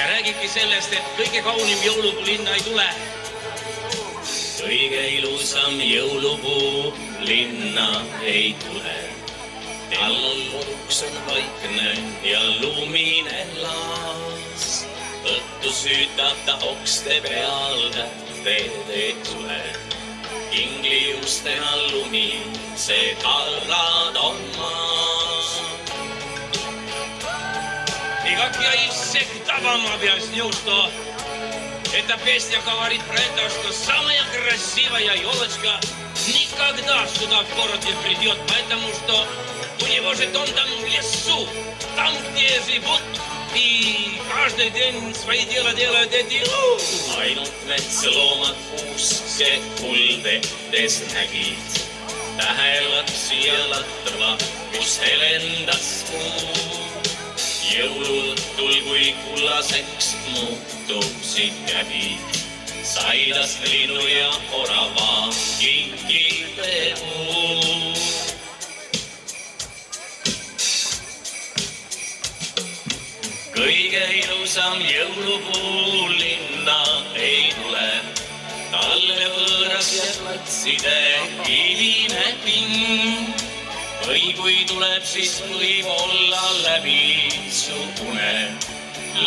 ja räägibki sellest, et kõige kaunim jõulupuu linna ei tule. kõige ilusam jõulupuu linna ei tule. tal koduks on vaikne ja lumine laas. õhtu süütab ta okste peal tähteed ei tule. kingliustena lumi, see kallad on maas. Никак я из всех вам объяснил, что эта песня говорит про это, что самая красивая елочка никогда сюда в город не придет, потому что у него же дом там в лесу, там, где живут и каждый день свои дела делают эти. ainult metsloomad kuuske kuldedes nägid tähelapsi ja latva, kus helendas kuu jõuluõhtul, kui kullaseks muutusid käbid, sai tast linnu ja orava kingipuu. kõige ilusam jõulupuu linna ei tule, talle võõras jääb platside kivine pind või kui tuleb, siis võib-olla läbi su une,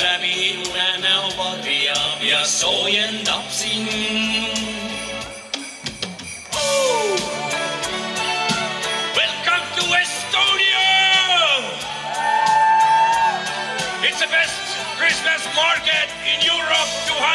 läbi une näo varjab ja soojendab sind to! It's the best Christmas market in Europe 290!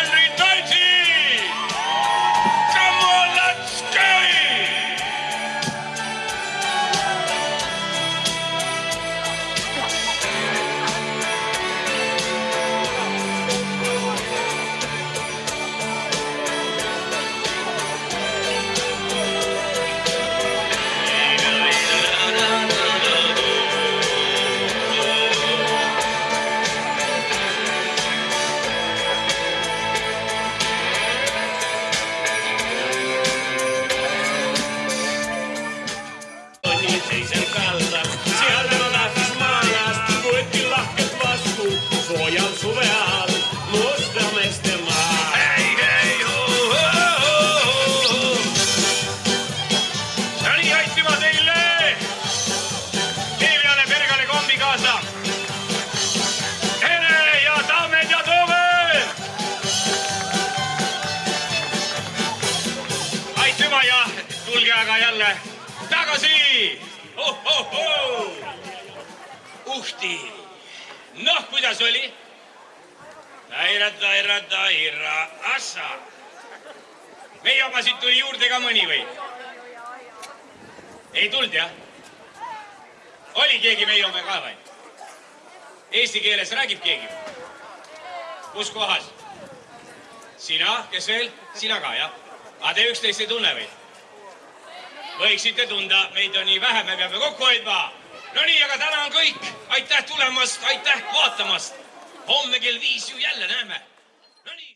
Tagasi. Uhti. noh, kuidas oli? Taira, taira, taira, assa. meie omasid tuli juurde ka mõni või? ei tulnud jah? oli keegi meie oma ka või? Eesti keeles räägib keegi? kus kohas? sina, kes veel? sina ka jah? aga te üksteist ei tunne või? Võiksite tunda, meid on nii vähe, me peame kokku hoidma. no nii, aga täna on kõik. aitäh tulemast, aitäh vaatamast. homme kell viis ju jälle näeme